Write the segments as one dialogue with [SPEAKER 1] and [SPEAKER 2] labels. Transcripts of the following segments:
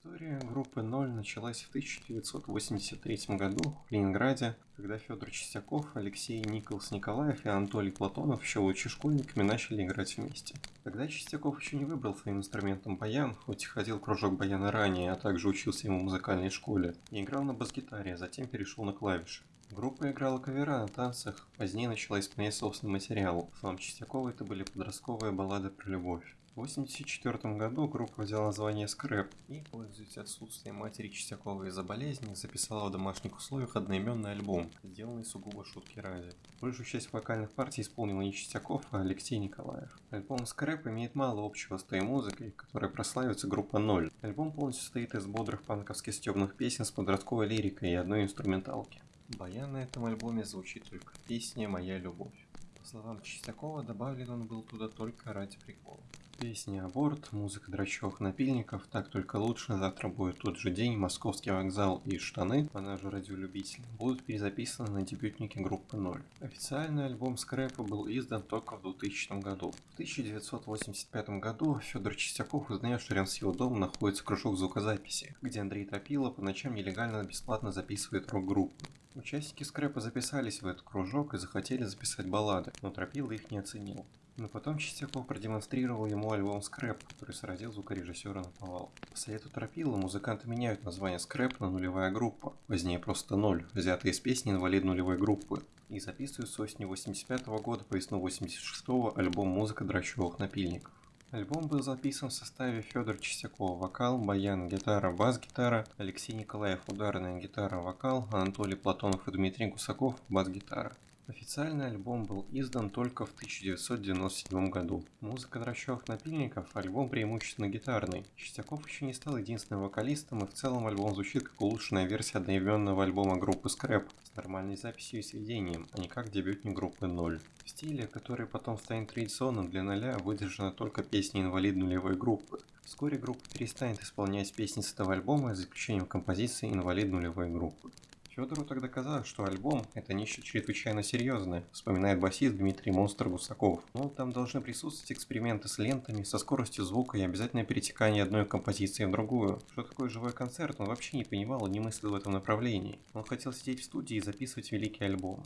[SPEAKER 1] История группы «Ноль» началась в 1983 году в Ленинграде, когда Федор Чистяков, Алексей Николс Николаев и Анатолий Платонов еще будучи школьниками начали играть вместе. Тогда Чистяков еще не выбрал своим инструментом баян, хоть и ходил кружок баяна ранее, а также учился ему в музыкальной школе, и играл на бас-гитаре, а затем перешел на клавиши. Группа играла кавера на танцах, позднее начала исполнять собственный материал. В словам Чистякова это были подростковые баллады про любовь. В 1984 году группа взяла название Скрэп и, пользуясь отсутствием матери Чистякова из-за болезни, записала в домашних условиях одноименный альбом, сделанный сугубо шутки ради. Большую часть вокальных партий исполнил не Чистяков, а Алексей Николаев. Альбом Скрэп имеет мало общего с той музыкой, которой прославится группа Ноль. Альбом полностью состоит из бодрых панковских стебных песен с подростковой лирикой и одной инструменталки. Баян на этом альбоме звучит только песня «Моя любовь». По словам Чистякова, добавлен он был туда только ради прикола. Песни «Аборт», музыка драчевых напильников, «Так только лучше», «Завтра будет тот же день», «Московский вокзал» и «Штаны», она же радиолюбитель, будут перезаписаны на дебютнике группы «Ноль». Официальный альбом Скрэпа был издан только в 2000 году. В 1985 году Федор Чистяков узнает, что рядом с его домом находится кружок звукозаписи, где Андрей Топило по ночам нелегально бесплатно записывает рок-группу. Участники скрэпа записались в этот кружок и захотели записать баллады, но Тропила их не оценил. Но потом Чистяков продемонстрировал ему альбом «Скрэп», который сразил звукорежиссера на повал. По совету Тропила музыканты меняют название «Скрэп» на «Нулевая группа», позднее просто «Ноль», взятые из песни «Инвалид нулевой группы», и записывают с осени 85 -го года по весну 86 альбом «Музыка драчевых напильников». Альбом был записан в составе Федор Чистяков вокал, баян, гитара, бас-гитара, Алексей Николаев ударная гитара, вокал, Анатолий Платонов и Дмитрий Гусаков бас-гитара. Официальный альбом был издан только в 1997 году. Музыка драчевых напильников – альбом преимущественно гитарный. Чистяков еще не стал единственным вокалистом, и в целом альбом звучит как улучшенная версия одноименного альбома группы Scrap с нормальной записью и сведением, а не как дебютник группы Ноль. В стиле, который потом станет традиционным для Ноля, выдержана только песня инвалид нулевой группы. Вскоре группа перестанет исполнять песни с этого альбома, за исключением композиции инвалид нулевой группы. Федору тогда казалось, что альбом – это нечто чрезвычайно серьезное, вспоминает басист Дмитрий Монстр Гусаков. Но там должны присутствовать эксперименты с лентами, со скоростью звука и обязательное перетекание одной композиции в другую. Что такое живой концерт, он вообще не понимал и не мыслил в этом направлении. Он хотел сидеть в студии и записывать великие альбомы.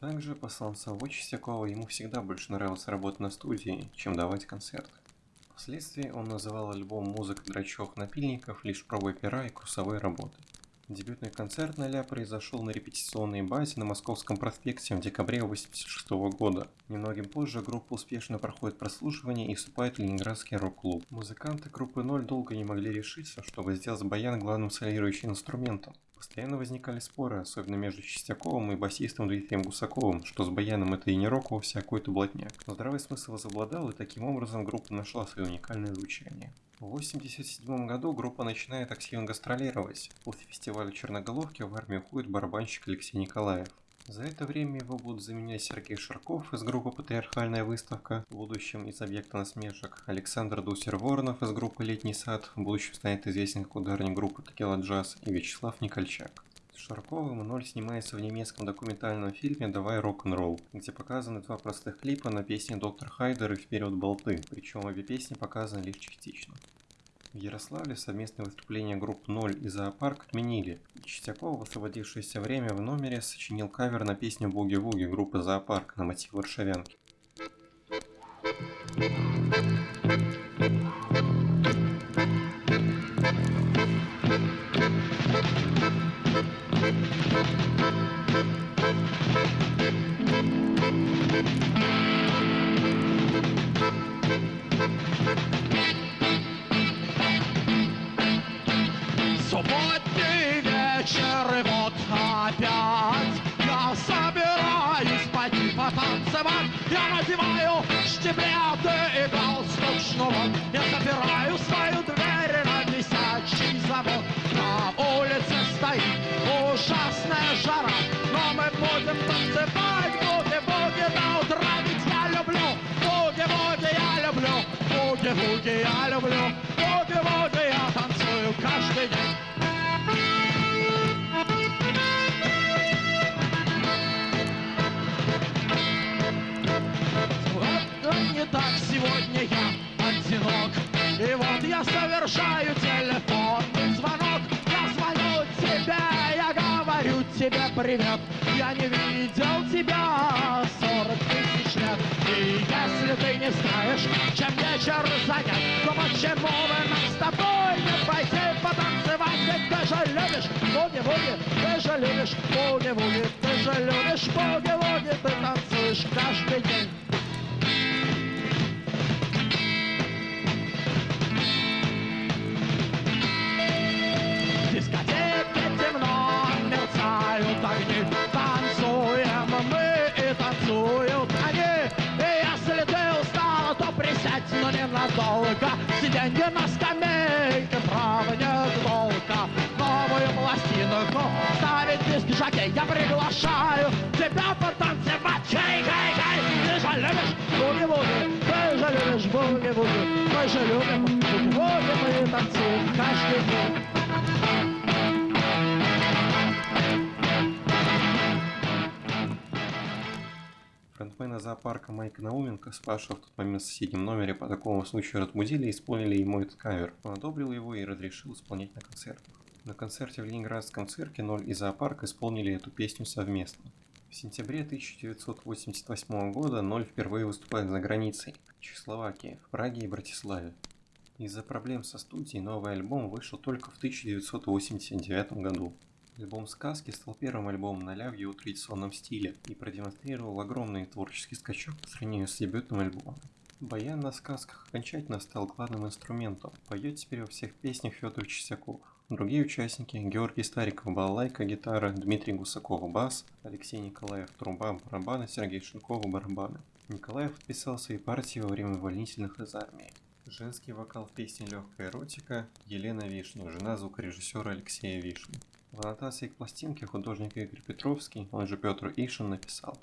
[SPEAKER 1] Также, по словам самого Чистякова, ему всегда больше нравилось работать на студии, чем давать концерты. Впоследствии он называл альбом «Музыка драчевых напильников» лишь пробой пера и курсовой работы. Дебютный концерт Ноля произошел на репетиционной базе на Московском проспекте в декабре 1986 года. Немногим позже группа успешно проходит прослушивание и вступает в Ленинградский рок-клуб. Музыканты группы Ноль долго не могли решиться, чтобы сделать баян главным солирующим инструментом. Постоянно возникали споры, особенно между Чистяковым и басистом Дмитрием Гусаковым, что с баяном это и не рок вовсе, а какой-то блатняк. Но здравый смысл возобладал, и таким образом группа нашла свое уникальное звучание. В 1987 году группа начинает активно гастролировать. После фестиваля Черноголовки в армию уходит барабанщик Алексей Николаев. За это время его будут заменять Сергей Шарков из группы «Патриархальная выставка», в будущем из «Объекта насмешек», Александр Дусер-Воронов из группы «Летний сад», в будущем станет известен как ударник группы «Текила Джаз» и Вячеслав Никольчак. Шарковым Ноль снимается в немецком документальном фильме «Давай рок-н-ролл», где показаны два простых клипа на песни «Доктор Хайдер» и «Вперед болты», причем обе песни показаны лишь частично. В Ярославле совместное выступление групп «Ноль» и «Зоопарк» отменили. Чистяков в освободившееся время в номере сочинил кавер на песню «Буги-вуги» группы «Зоопарк» на мотив «Варшавянки».
[SPEAKER 2] Субботний штиблеты и галстук шнурок. Я запираю свою дверь на висячий замок На улице стоит ужасная жара. Но мы будем танцевать буги-буги до утра Ведь я люблю. Буги-буги, я люблю. Буги-буги, я люблю. Буги-буги Я танцую каждый день я совершаю телефонный звонок. Я звоню тебе, я говорю тебе привет. Я не видел тебя 40 тысяч лет. И если ты не знаешь, чем вечер занят То почему бы нам с тобой не пойти потанцевать? Ведь ты же любишь буги-вуги, ты же любишь буги-вуги Ты же любишь буги-вуги, ты танцуешь каждый день Приглашаю тебя потанцевать Хей, хей, хей, ты же любишь буги-вуги Ты же любишь буги-вуги Мы же любим буги-вуги Мы танцуем каждый день
[SPEAKER 1] Фронтмена зоопарка Майка Науменко, спавшего в тот момент в соседнем номере, по такому случаю и исполнили ему этот кавер. Он одобрил его и разрешил исполнять на концертах. На концерте в Ленинградском цирке Ноль и зоопарк исполнили эту песню совместно. В сентябре 1988 года Ноль впервые выступает за границей – Чехословакии, в Праге и Братиславе. Из-за проблем со студией новый альбом вышел только в 1989 году. Альбом «Сказки» стал первым альбомом Ноля в его традиционном стиле и продемонстрировал огромный творческий скачок по сравнению с дебютным альбомом. Баян на сказках окончательно стал главным инструментом. Поет теперь во всех песнях Федор Чистяков. Другие участники – Георгий Стариков – балалайка, гитара, Дмитрий Гусаков – бас, Алексей Николаев – труба, барабаны, Сергей Шинков – барабаны. Николаев подписал свои партии во время увольнительных из армии. Женский вокал в песне «Легкая эротика» Елена Вишня, жена звукорежиссера Алексея Вишни. В аннотации к пластинке художник Игорь Петровский, он же Петр Ишин, написал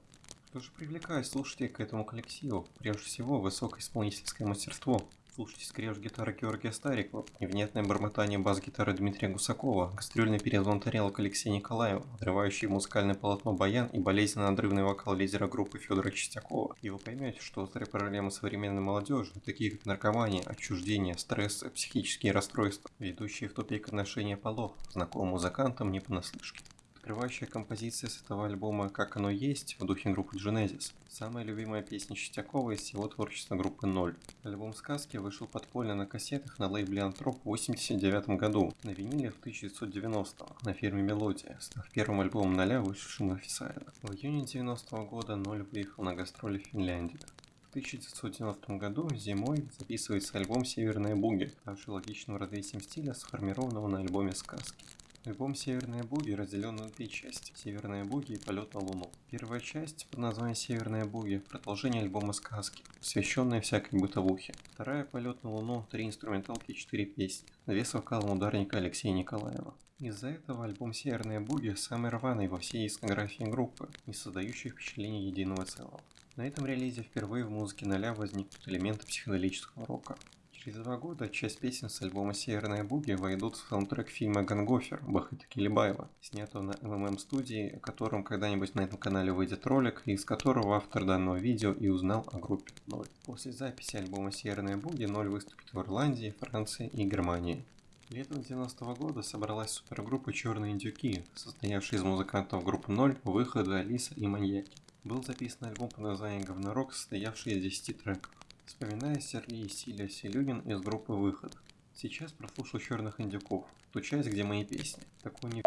[SPEAKER 1] Что же привлекает слушателей к этому коллективу? Прежде всего, высокое исполнительское мастерство. Слушайте скрежет гитары Георгия Старикова, невнятное бормотание бас-гитары Дмитрия Гусакова, гастрольный перезвон тарелок Алексея Николаева, отрывающий музыкальное полотно баян и болезненно надрывный вокал лидера группы Федора Чистякова. И вы поймете, что острые проблемы современной молодежи, такие как наркомания, отчуждение, стресс, психические расстройства, ведущие в тупик отношения полов, знакомым музыкантам не понаслышке. Открывающая композиция с этого альбома «Как оно есть» в духе группы Genesis. Самая любимая песня Чистякова из всего творчества группы «Ноль». Альбом «Сказки» вышел подпольно на кассетах на лейбле «Антроп» в 1989 году, на виниле в 1990 на фирме «Мелодия», став первым альбомом «Ноля», вышедшим официально. В июне 1990 года «Ноль» выехал на гастроли в Финляндию. В 1990 году зимой записывается альбом «Северная буги», ставший логичным развитием стиля, сформированного на альбоме «Сказки». Альбом «Северные буги» разделен на две части – «Северные буги» и «Полет на Луну». Первая часть под названием «Северные буги» – продолжение альбома «Сказки», посвященное всякой бытовухе. Вторая «Полет на Луну» – три инструменталки и четыре песни, две с вокалом ударника Алексея Николаева. Из-за этого альбом «Северные буги» самый рваный во всей дискографии группы, не создающий впечатление единого целого. На этом релизе впервые в музыке ноля возникнут элементы психоделического рока. Через два года часть песен с альбома «Северная буги» войдут в саундтрек фильма «Гангофер» Бахыта Килибаева, снятого на МММ студии, о котором когда-нибудь на этом канале выйдет ролик, из которого автор данного видео и узнал о группе Ноль. После записи альбома «Северная буги» Ноль выступит в Ирландии, Франции и Германии. Летом 90 -го года собралась супергруппа «Черные индюки», состоявшая из музыкантов группы «Ноль», «Выхода», «Алиса» и «Маньяки». Был записан альбом под названием «Говнорок», состоявший из 10 треков. Вспоминая Сергей Силя Селюгин из группы «Выход». Сейчас прослушал «Черных индюков», ту часть, где мои песни. Такого не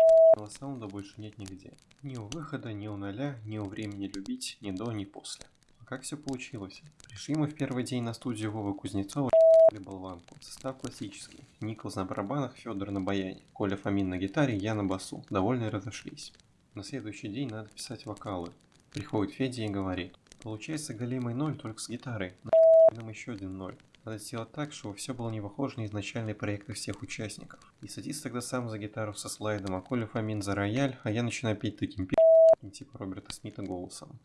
[SPEAKER 1] саунда больше нет нигде. Ни у выхода, ни у ноля, ни у времени любить, ни до, ни после. А как все получилось? Пришли мы в первый день на студию Вовы Кузнецова болванку. Состав классический. Николс на барабанах, Федор на баяне, Коля Фомин на гитаре, я на басу. Довольно разошлись. На следующий день надо писать вокалы. Приходит Федя и говорит. Получается голимый ноль только с гитарой. Нам еще один ноль. Надо сделать так, чтобы все было не похоже на изначальные проекты всех участников. И садится тогда сам за гитару со слайдом, а Коля Фомин за рояль, а я начинаю петь таким пи***м типа Роберта Смита голосом.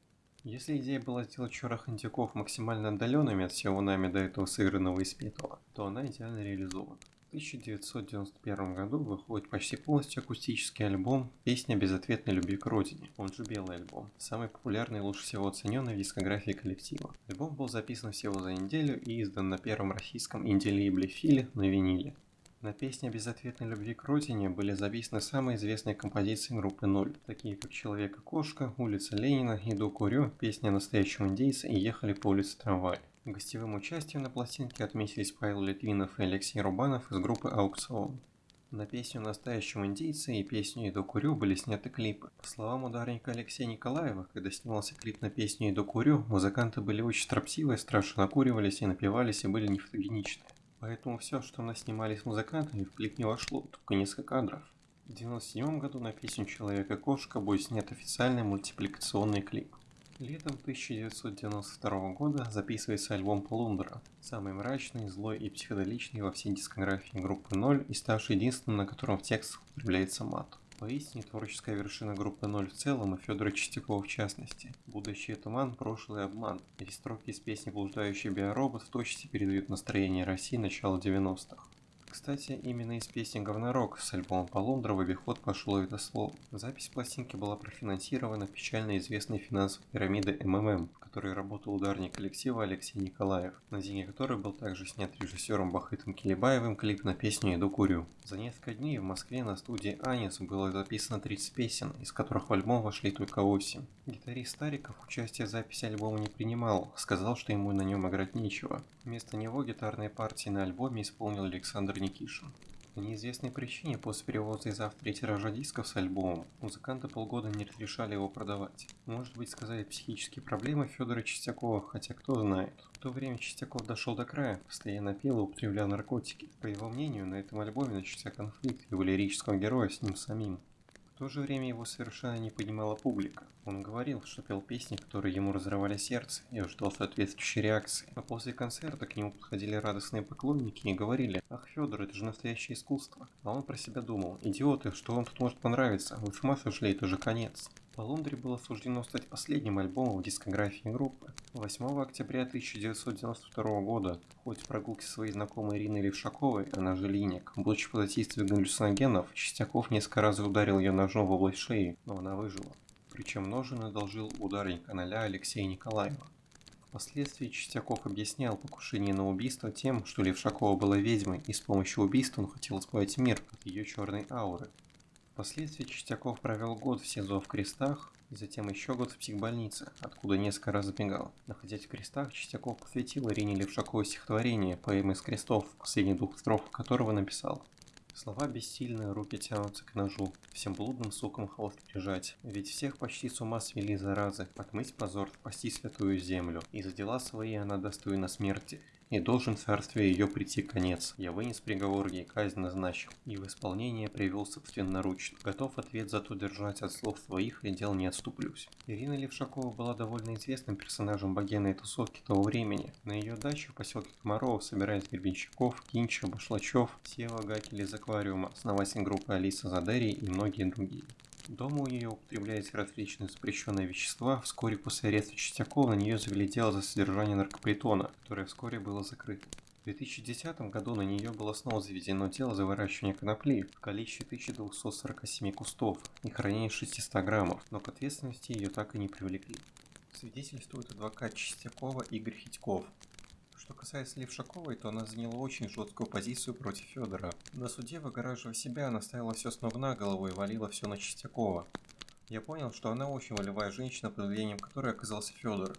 [SPEAKER 1] Если идея была сделать черных антиков максимально отдаленными от всего нами до этого сыгранного и спетого, то она идеально реализована. 1991 году выходит почти полностью акустический альбом «Песня безответной любви к родине», он же «Белый альбом», самый популярный и лучше всего оцененный в дискографии коллектива. Альбом был записан всего за неделю и издан на первом российском инди-лейбле «Филе» на виниле. На песне безответной любви к родине были записаны самые известные композиции группы «Ноль», такие как «Человек и кошка», «Улица Ленина», «Иду курю», «Песня настоящего индейца» и «Ехали по улице трамвай». Гостевым участием на пластинке отметились Павел Литвинов и Алексей Рубанов из группы «Аукцион». На песню «Настоящего индейца» и песню «Иду курю» были сняты клипы. По словам ударника Алексея Николаева, когда снимался клип на песню «Иду курю», музыканты были очень строптивые, страшно накуривались и напивались и были не фотогеничны. Поэтому все, что мы снимали с музыкантами, в клип не вошло, только несколько кадров. В 1997 году на песню «Человек и кошка» будет снят официальный мультипликационный клип. Летом 1992 года записывается альбом Полундра, самый мрачный, злой и психоделичный во всей дискографии группы 0 и ставший единственным, на котором в текстах употребляется мат. Поистине творческая вершина группы 0 в целом и Федора Чистякова в частности. Будущее туман, прошлый обман. Эти строки из песни «Блуждающий биоробот» в точности передают настроение России начала 90-х. Кстати, именно из песни «Говнорок» с альбома Полундра в обиход пошло это слово. Запись пластинки была профинансирована печально известной финансовой пирамидой МММ, которой работал ударник коллектива Алексей Николаев, на деньги которой был также снят режиссером Бахытом Келебаевым клип на песню «Иду курю». За несколько дней в Москве на студии «Анис» было записано 30 песен, из которых в альбом вошли только 8. Гитарист Стариков участие в записи альбома не принимал, сказал, что ему на нем играть нечего. Вместо него гитарные партии на альбоме исполнил Александр Никишин. По неизвестной причине после перевода из автора тиража дисков с альбомом, музыканты полгода не разрешали его продавать. Может быть сказали психические проблемы Федора Чистякова, хотя кто знает. В то время Чистяков дошел до края, постоянно пил и употреблял наркотики. По его мнению, на этом альбоме начался конфликт его лирического героя с ним самим. То же время его совершенно не понимала публика. Он говорил, что пел песни, которые ему разрывали сердце, и ждал соответствующей реакции. А после концерта к нему подходили радостные поклонники и говорили, «Ах, Федор, это же настоящее искусство». А он про себя думал, «Идиоты, что вам тут может понравиться? Вы с ума сошли, это же конец». Полундре было суждено стать последним альбомом в дискографии группы. 8 октября 1992 года, в ходе прогулки своей знакомой Ириной Левшаковой, она же Линик, будучи под действием галлюциногенов, Чистяков несколько раз ударил ее ножом в область шеи, но она выжила. Причем ножен одолжил ударник Аналя Алексея Николаева. Впоследствии Чистяков объяснял покушение на убийство тем, что Левшакова была ведьмой, и с помощью убийства он хотел избавить мир от ее черной ауры. Впоследствии Чистяков провел год в СИЗО в Крестах, и затем еще год в психбольнице, откуда несколько раз сбегал. Находясь в Крестах, Чистяков посвятил Ирине Левшаковой стихотворение «Поэмы из крестов», последний двух строф которого написал. Слова бессильные, руки тянутся к ножу, всем блудным сукам хвост прижать. Ведь всех почти с ума свели заразы, отмыть позор, спасти святую землю. И за дела свои она достойна смерти, и должен царствие ее прийти конец. Я вынес приговор, ей казнь назначил, и в исполнение привел собственноручно. Готов ответ зато держать от слов своих, и дел не отступлюсь. Ирина Левшакова была довольно известным персонажем богемной тусовки того времени. На ее даче в поселке Комарова собирались Гребенщиков, Кинча, Башлачев, Сева Гакель из аквариума, основатель группы Алиса Задери и многие другие. Дома у нее употреблялись различные запрещенные вещества. Вскоре после ареста Чистякова на нее завели дело за содержание наркопритона, которое вскоре было закрыто. В 2010 году на нее было снова заведено дело за выращивание конопли в количестве 1247 кустов и хранение 600 граммов, но к ответственности ее так и не привлекли. Свидетельствует адвокат Чистякова Игорь Хитьков. Что касается Левшаковой, то она заняла очень жесткую позицию против Федора. На суде, выгораживая себя, она ставила все с ног на голову и валила все на Чистякова. Я понял, что она очень волевая женщина, под влиянием которой оказался Федор.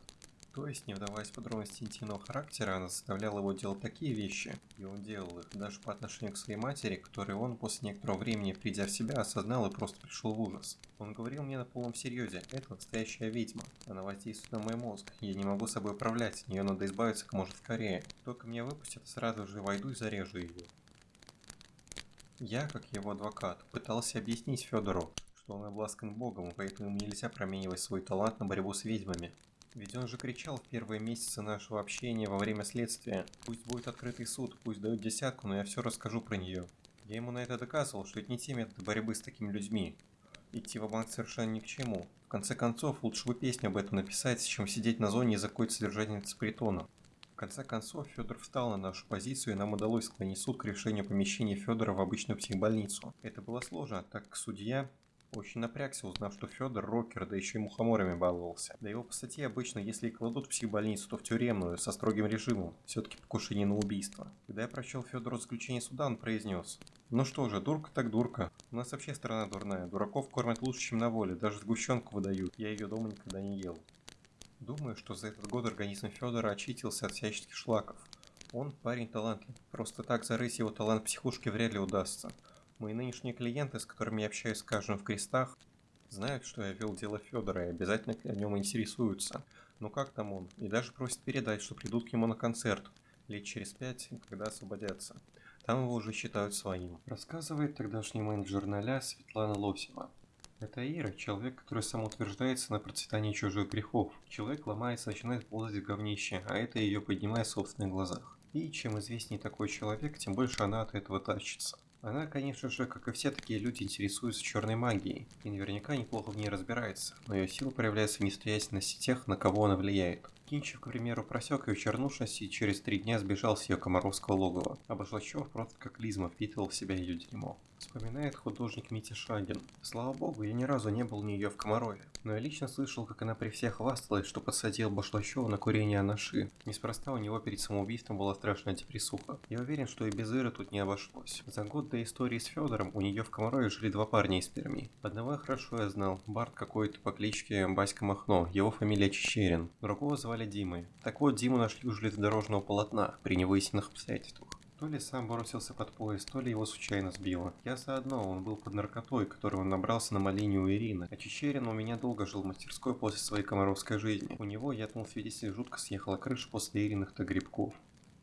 [SPEAKER 1] То есть, не вдаваясь в подробности интимного характера, она заставляла его делать такие вещи, и он делал их, даже по отношению к своей матери, которой он после некоторого времени, придя в себя, осознал и просто пришел в ужас. Он говорил мне на полном серьезе, это настоящая ведьма, она воздействует на мой мозг, я не могу собой управлять, нее надо избавиться как можно скорее. Только меня выпустят, сразу же войду и зарежу ее. Я, как его адвокат, пытался объяснить Федору, что он обласкан богом, поэтому нельзя променивать свой талант на борьбу с ведьмами. Ведь он же кричал в первые месяцы нашего общения во время следствия. Пусть будет открытый суд, пусть дают десятку, но я все расскажу про нее. Я ему на это доказывал, что это не те методы борьбы с такими людьми. Идти в банк совершенно ни к чему. В конце концов, лучше бы песню об этом написать, чем сидеть на зоне из-за какой-то содержательницы притона. В конце концов, Федор встал на нашу позицию, и нам удалось склонить суд к решению помещения Федора в обычную психбольницу. Это было сложно, так как судья очень напрягся, узнав, что Федор рокер, да еще и мухоморами баловался. Да его по статье обычно, если и кладут в психбольницу, то в тюремную, со строгим режимом. Все-таки покушение на убийство. Когда я прочел Федору заключение суда, он произнес. Ну что же, дурка так дурка. У нас вообще страна дурная. Дураков кормят лучше, чем на воле. Даже сгущенку выдают. Я ее дома никогда не ел. Думаю, что за этот год организм Федора очистился от всяческих шлаков. Он парень талантлив. Просто так зарыть его талант психушки вряд ли удастся. Мои нынешние клиенты, с которыми я общаюсь, скажем, в крестах, знают, что я вел дело Федора и обязательно о нем интересуются. Ну как там он? И даже просят передать, что придут к нему на концерт. Лет через пять, когда освободятся. Там его уже считают своим. Рассказывает тогдашний менеджер ноля Светлана Лосева. Это Ира, человек, который самоутверждается на процветании чужих грехов. Человек ломается, начинает ползать в говнище, а это ее поднимает в собственных глазах. И чем известнее такой человек, тем больше она от этого тащится. Она, конечно же, как и все такие люди, интересуется черной магией, и наверняка неплохо в ней разбирается, но ее сила проявляется в несостоятельности тех, на кого она влияет. Кинчев, к примеру, просек ее чернушность и через три дня сбежал с ее комаровского логова, а Башлачев просто как лизма впитывал в себя ее дерьмо. Вспоминает художник Митя Шагин. Слава богу, я ни разу не был у нее в Комарове, но я лично слышал, как она при всех хвасталась, что подсадил Башлачева на курение анаши. Неспроста у него перед самоубийством была страшная депрессуха. Я уверен, что и без Иры тут не обошлось. За год до истории с Федором у нее в Комарове жили два парня из Перми. Одного я хорошо я знал, Барт какой-то по кличке Баська Махно, его фамилия Чечерин. Другого звали Димой. Так вот, Диму нашли у железнодорожного полотна при невыясненных обстоятельствах. То ли сам бросился под поезд, то ли его случайно сбило. Я заодно, он был под наркотой, которую он набрался на малине у Ирины. А Чечерин у меня долго жил в мастерской после своей комаровской жизни. У него, я думал, свидетель жутко съехала крыша после Ириных-то грибков.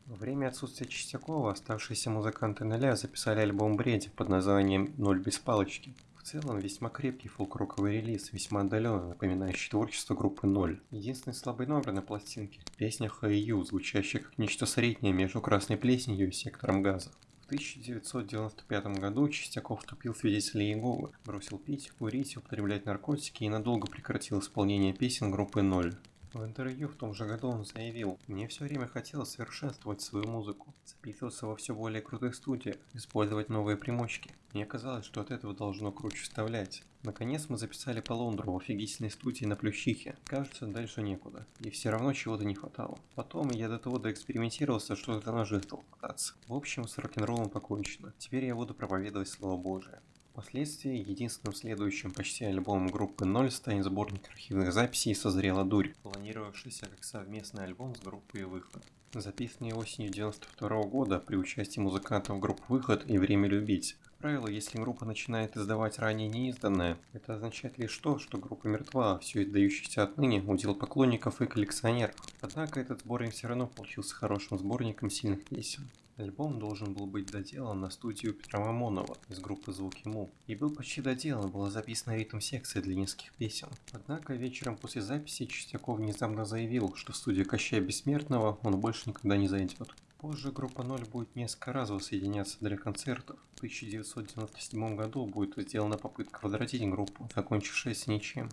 [SPEAKER 1] Во время отсутствия Чистякова оставшиеся музыканты нуля записали альбом «Бреди» под названием «Ноль без палочки». В целом, весьма крепкий фолк-роковый релиз, весьма отдаленно напоминающий творчество группы Ноль. Единственный слабый номер на пластинке – песня «Хэйю», звучащая как нечто среднее между «Красной плесенью» и «Сектором газа». В 1995 году Чистяков вступил в свидетели Иеговы, бросил пить, курить, употреблять наркотики и надолго прекратил исполнение песен группы Ноль. В интервью в том же году он заявил, «Мне все время хотелось совершенствовать свою музыку, записываться во все более крутых студиях, использовать новые примочки. Мне казалось, что от этого должно круче вставлять. Наконец мы записали по Лондру в офигительной студии на Плющихе. Кажется, дальше некуда. И все равно чего-то не хватало. Потом я до того доэкспериментировался, что до ножи стал пытаться. В общем, с рок-н-роллом покончено. Теперь я буду проповедовать Слово Божие. Впоследствии единственным следующим почти альбомом группы Ноль станет сборник архивных записей «Созрела дурь», планировавшийся как совместный альбом с группой «Выход». Записанный осенью 92 года при участии музыкантов группы «Выход» и «Время любить». Как правило, если группа начинает издавать ранее неизданное, это означает лишь то, что группа мертва, а все издающееся отныне удел поклонников и коллекционеров. Однако этот сборник все равно получился хорошим сборником сильных песен. Альбом должен был быть доделан на студию Петра Мамонова из группы Звуки Му. И был почти доделан, была записана ритм-секция для нескольких песен. Однако вечером после записи Чистяков внезапно заявил, что в студию Кощая Бессмертного он больше никогда не зайдет. Позже группа Ноль будет несколько раз воссоединяться для концертов. В 1997 году будет сделана попытка возвратить группу, закончившаяся ничем.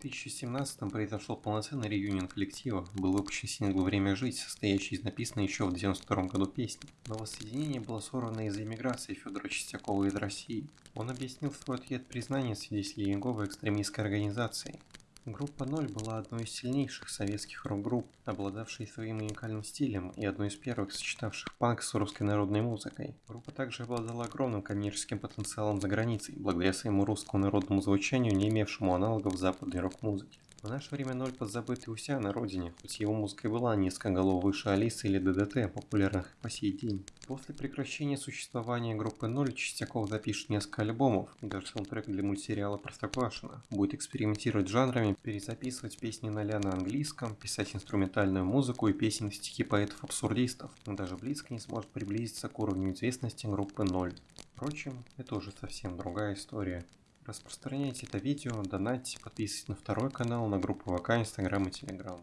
[SPEAKER 1] 2017 произошел полноценный реюнион коллектива, был выпущен сингл «Время жить», состоящий из написанной еще в 1992 году песни. Но воссоединение было сорвано из-за иммиграции Федора Чистякова из России. Он объяснил свой ответ признания свидетелей Иеговы экстремистской организацией. Группа Ноль была одной из сильнейших советских рок-групп, обладавшей своим уникальным стилем и одной из первых сочетавших панк с русской народной музыкой. Группа также обладала огромным коммерческим потенциалом за границей, благодаря своему русскому народному звучанию, не имевшему аналогов западной рок-музыке. В наше время Ноль подзабытый у себя на родине, хоть его музыка и была несколько голов выше Алисы или ДДТ, популярных по сей день. После прекращения существования группы Ноль Чистяков запишет несколько альбомов и даже саундтрек для мультсериала Простоквашино. Будет экспериментировать с жанрами, перезаписывать песни Ноля на английском, писать инструментальную музыку и песни стихи поэтов-абсурдистов. Но даже близко не сможет приблизиться к уровню известности группы Ноль. Впрочем, это уже совсем другая история. Распространяйте это видео, донатьте, подписывайтесь на второй канал, на группу ВК, Инстаграм и Телеграм.